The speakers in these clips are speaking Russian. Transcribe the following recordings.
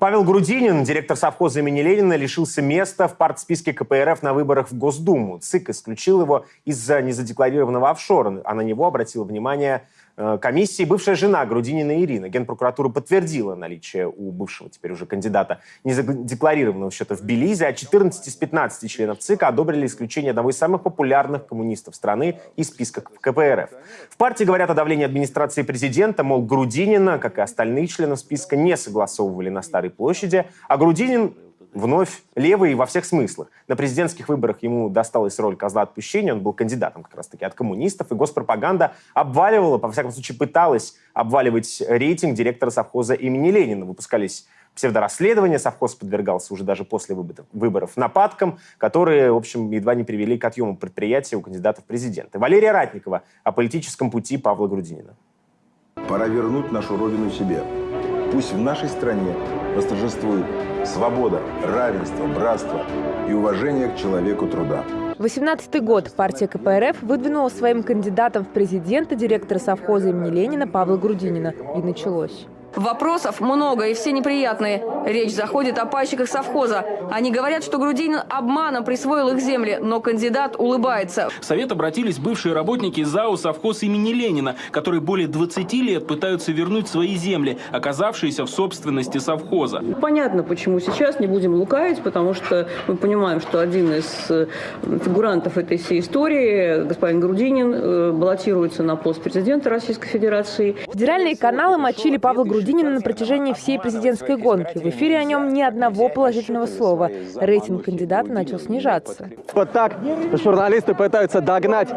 Павел Грудинин, директор совхоза имени Ленина, лишился места в партсписке КПРФ на выборах в Госдуму. ЦИК исключил его из-за незадекларированного офшора, а на него обратила внимание комиссии бывшая жена Грудинина Ирина. Генпрокуратура подтвердила наличие у бывшего теперь уже кандидата незадекларированного счета в Белизе, а 14 из 15 членов ЦИКа одобрили исключение одного из самых популярных коммунистов страны из списка КПРФ. В партии говорят о давлении администрации президента, мол, Грудинина, как и остальные члены списка, не согласовывали на Старой площади, а Грудинин вновь левый во всех смыслах. На президентских выборах ему досталась роль козла отпущения, он был кандидатом как раз-таки от коммунистов, и госпропаганда обваливала, по всяком случае пыталась обваливать рейтинг директора совхоза имени Ленина. Выпускались псевдорасследования, совхоз подвергался уже даже после выборов нападкам, которые, в общем, едва не привели к отъему предприятия у кандидатов в президенты. Валерия Ратникова о политическом пути Павла Грудинина. Пора вернуть нашу родину себе. Пусть в нашей стране восторжествует свобода, равенство, братство и уважение к человеку труда. 18 год партия КПРФ выдвинула своим кандидатом в президенты директора совхоза имени Ленина Павла Грудинина. И началось. Вопросов много и все неприятные. Речь заходит о пайщиках совхоза. Они говорят, что Грудинин обманом присвоил их земли, но кандидат улыбается. В Совет обратились бывшие работники ЗАО «Совхоз имени Ленина», которые более 20 лет пытаются вернуть свои земли, оказавшиеся в собственности совхоза. Понятно, почему сейчас, не будем лукавить, потому что мы понимаем, что один из э, фигурантов этой всей истории, господин Грудинин, э, баллотируется на пост президента Российской Федерации. Федеральные каналы мочили Павла Грудинина Грудинина на протяжении всей президентской гонки. В эфире о нем ни одного положительного слова. Рейтинг кандидата начал снижаться. Вот так журналисты пытаются догнать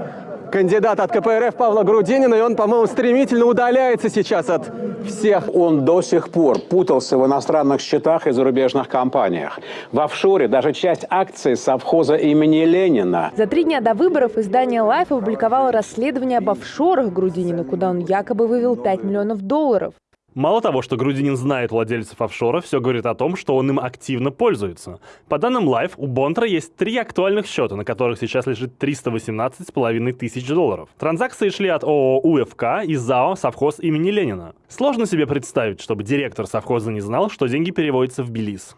кандидата от КПРФ Павла Грудинина, и он, по-моему, стремительно удаляется сейчас от всех. Он до сих пор путался в иностранных счетах и зарубежных компаниях. В офшоре даже часть акций совхоза имени Ленина. За три дня до выборов издание Life опубликовало расследование об офшорах Грудинина, куда он якобы вывел 5 миллионов долларов. Мало того, что Грудинин знает владельцев офшора, все говорит о том, что он им активно пользуется. По данным Life, у Бонтра есть три актуальных счета, на которых сейчас лежит 318,5 тысяч долларов. Транзакции шли от ООО УФК и ЗАО «Совхоз имени Ленина». Сложно себе представить, чтобы директор совхоза не знал, что деньги переводятся в Белиз.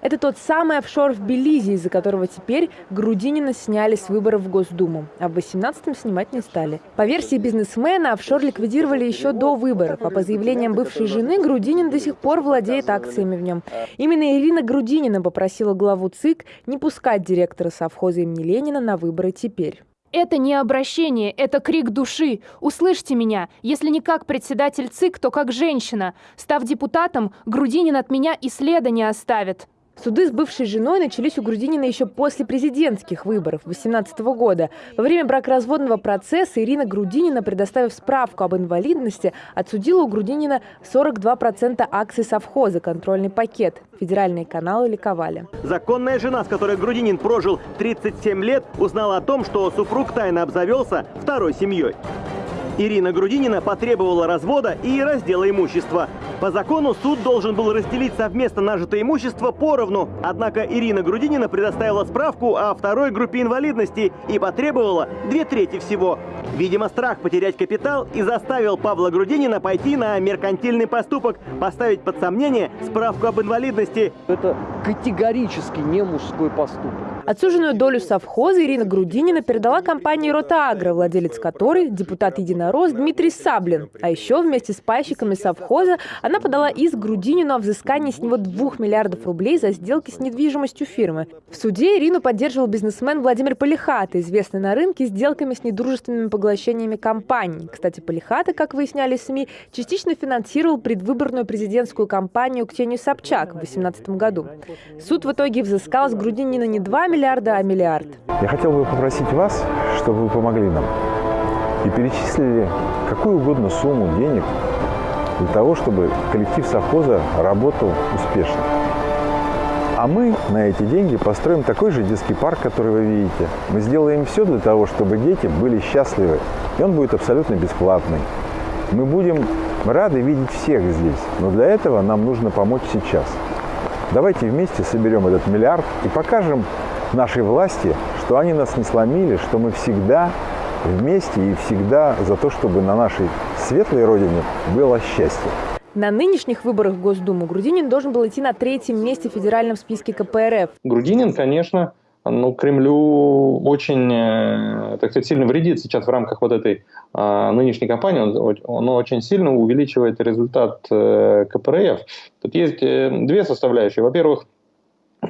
Это тот самый офшор в Белизе, из-за которого теперь Грудинина сняли с выборов в Госдуму, а в 18-м снимать не стали. По версии бизнесмена, офшор ликвидировали еще до выборов, а по заявлениям бывшей жены, Грудинин до сих пор владеет акциями в нем. Именно Ирина Грудинина попросила главу ЦИК не пускать директора совхоза имени Ленина на выборы теперь. Это не обращение, это крик души. Услышьте меня. Если не как председатель ЦИК, то как женщина. Став депутатом, Грудинин от меня и следа не оставит. Суды с бывшей женой начались у Грудинина еще после президентских выборов 2018 года. Во время бракоразводного процесса Ирина Грудинина, предоставив справку об инвалидности, отсудила у Грудинина 42% акций совхоза, контрольный пакет. Федеральные каналы ликовали. Законная жена, с которой Грудинин прожил 37 лет, узнала о том, что супруг тайно обзавелся второй семьей. Ирина Грудинина потребовала развода и раздела имущества. По закону суд должен был разделить совместно нажитое имущество поровну. Однако Ирина Грудинина предоставила справку о второй группе инвалидности и потребовала две трети всего. Видимо, страх потерять капитал и заставил Павла Грудинина пойти на меркантильный поступок, поставить под сомнение справку об инвалидности. Это категорически не мужской поступок. Отсуженную долю совхоза Ирина Грудинина передала компании «Ротаагро», владелец которой – депутат «Единорос» Дмитрий Саблин. А еще вместе с пайщиками совхоза она подала иск Грудинину о взыскании с него 2 миллиардов рублей за сделки с недвижимостью фирмы. В суде Ирину поддерживал бизнесмен Владимир Полихата, известный на рынке сделками с недружественными поглощениями компаний. Кстати, Полихата, как выясняли СМИ, частично финансировал предвыборную президентскую кампанию Ксению Собчак в 2018 году. Суд в итоге взыскал с Грудинина не 2 миллиарда, миллиарда, а миллиард. Я хотел бы попросить вас, чтобы вы помогли нам и перечислили какую угодно сумму денег для того, чтобы коллектив совхоза работал успешно. А мы на эти деньги построим такой же детский парк, который вы видите. Мы сделаем все для того, чтобы дети были счастливы, и он будет абсолютно бесплатный. Мы будем рады видеть всех здесь, но для этого нам нужно помочь сейчас. Давайте вместе соберем этот миллиард и покажем нашей власти, что они нас не сломили, что мы всегда вместе и всегда за то, чтобы на нашей светлой родине было счастье. На нынешних выборах в Госдуму Грудинин должен был идти на третьем месте в федеральном списке КПРФ. Грудинин, конечно, ну, Кремлю очень, э, так сказать, сильно вредит сейчас в рамках вот этой а, нынешней кампании. Он, он очень сильно увеличивает результат э, КПРФ. Тут есть э, две составляющие. Во-первых,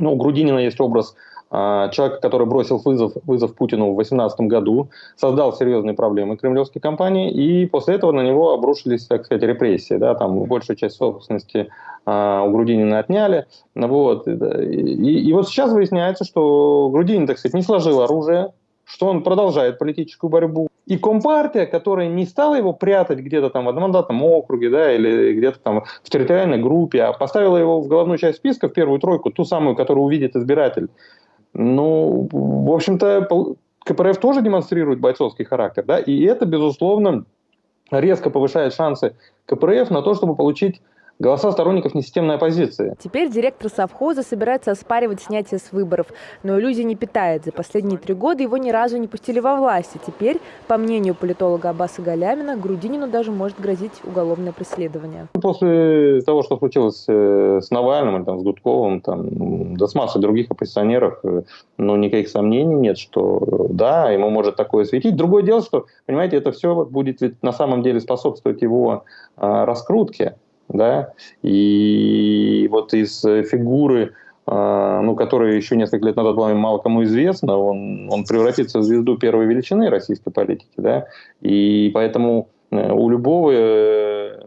ну, у Грудинина есть образ а, человека, который бросил вызов, вызов Путину в 2018 году, создал серьезные проблемы кремлевской кампании, и после этого на него обрушились, так сказать, репрессии. Да, там большую часть собственности а, у Грудинина отняли. Вот. И, и вот сейчас выясняется, что Грудинин, так сказать, не сложил оружие, что он продолжает политическую борьбу. И Компартия, которая не стала его прятать где-то там в одномандатном округе, да, или где-то там в территориальной группе, а поставила его в головную часть списка, в первую тройку, ту самую, которую увидит избиратель, ну, в общем-то, КПРФ тоже демонстрирует бойцовский характер, да, и это, безусловно, резко повышает шансы КПРФ на то, чтобы получить голоса сторонников несистемной оппозиции. Теперь директор совхоза собирается оспаривать снятие с выборов, но иллюзий не питает. За последние три года его ни разу не пустили во власть. И теперь, по мнению политолога Аббаса Галямина, Грудинину даже может грозить уголовное преследование. После того, что случилось э, с Навальным, или там, с Гудковым, там, да с массой других оппозиционеров, э, ну, никаких сомнений нет, что да, ему может такое светить. Другое дело, что, понимаете, это все будет ведь на самом деле способствовать его а, раскрутке да, и вот из фигуры, а, ну, которая еще несколько лет назад была мало кому известна, он, он превратится в звезду первой величины российской политики, да, и поэтому э, у любого э,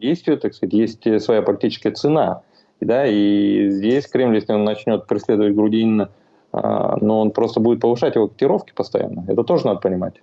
действия, так сказать, есть своя политическая цена, да, и здесь Кремль, если он начнет преследовать Грудинина, а, но он просто будет повышать его котировки постоянно, это тоже надо понимать.